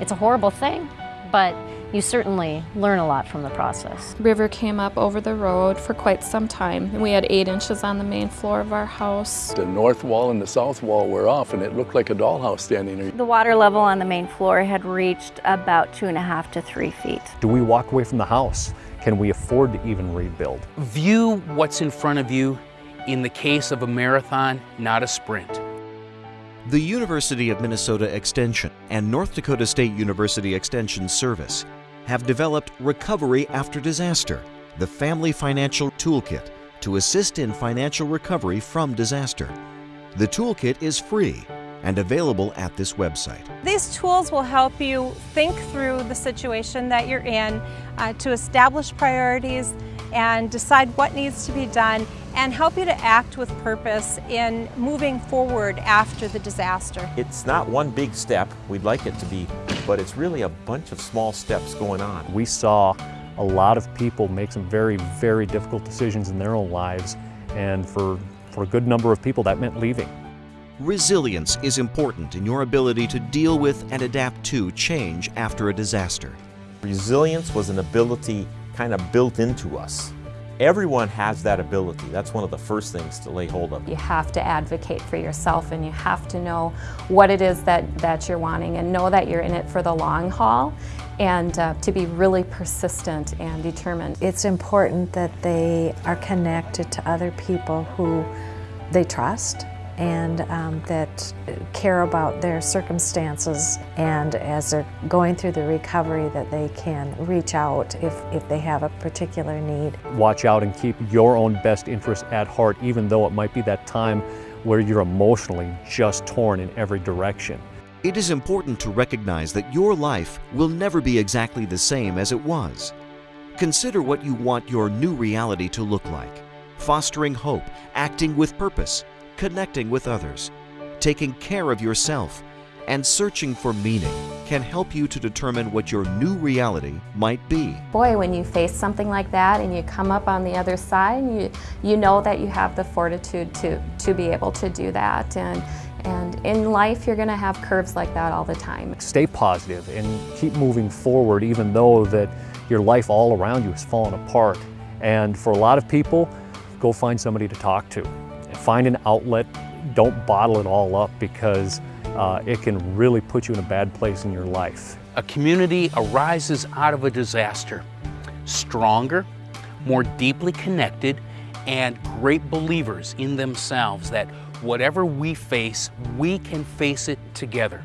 It's a horrible thing, but you certainly learn a lot from the process. River came up over the road for quite some time. and We had eight inches on the main floor of our house. The north wall and the south wall were off and it looked like a dollhouse standing there. The water level on the main floor had reached about two and a half to three feet. Do we walk away from the house? Can we afford to even rebuild? View what's in front of you in the case of a marathon, not a sprint. The University of Minnesota Extension and North Dakota State University Extension Service have developed Recovery After Disaster, the Family Financial Toolkit to assist in financial recovery from disaster. The toolkit is free and available at this website. These tools will help you think through the situation that you're in uh, to establish priorities and decide what needs to be done and help you to act with purpose in moving forward after the disaster. It's not one big step, we'd like it to be, but it's really a bunch of small steps going on. We saw a lot of people make some very, very difficult decisions in their own lives, and for, for a good number of people that meant leaving. Resilience is important in your ability to deal with and adapt to change after a disaster. Resilience was an ability kind of built into us. Everyone has that ability. That's one of the first things to lay hold of. You have to advocate for yourself and you have to know what it is that, that you're wanting and know that you're in it for the long haul and uh, to be really persistent and determined. It's important that they are connected to other people who they trust and um, that care about their circumstances and as they're going through the recovery that they can reach out if, if they have a particular need. Watch out and keep your own best interest at heart even though it might be that time where you're emotionally just torn in every direction. It is important to recognize that your life will never be exactly the same as it was. Consider what you want your new reality to look like. Fostering hope, acting with purpose, connecting with others, taking care of yourself, and searching for meaning can help you to determine what your new reality might be. Boy, when you face something like that and you come up on the other side, you, you know that you have the fortitude to, to be able to do that. And, and in life, you're going to have curves like that all the time. Stay positive and keep moving forward even though that your life all around you is falling apart. And for a lot of people, go find somebody to talk to. Find an outlet. Don't bottle it all up because uh, it can really put you in a bad place in your life. A community arises out of a disaster stronger, more deeply connected, and great believers in themselves that whatever we face, we can face it together.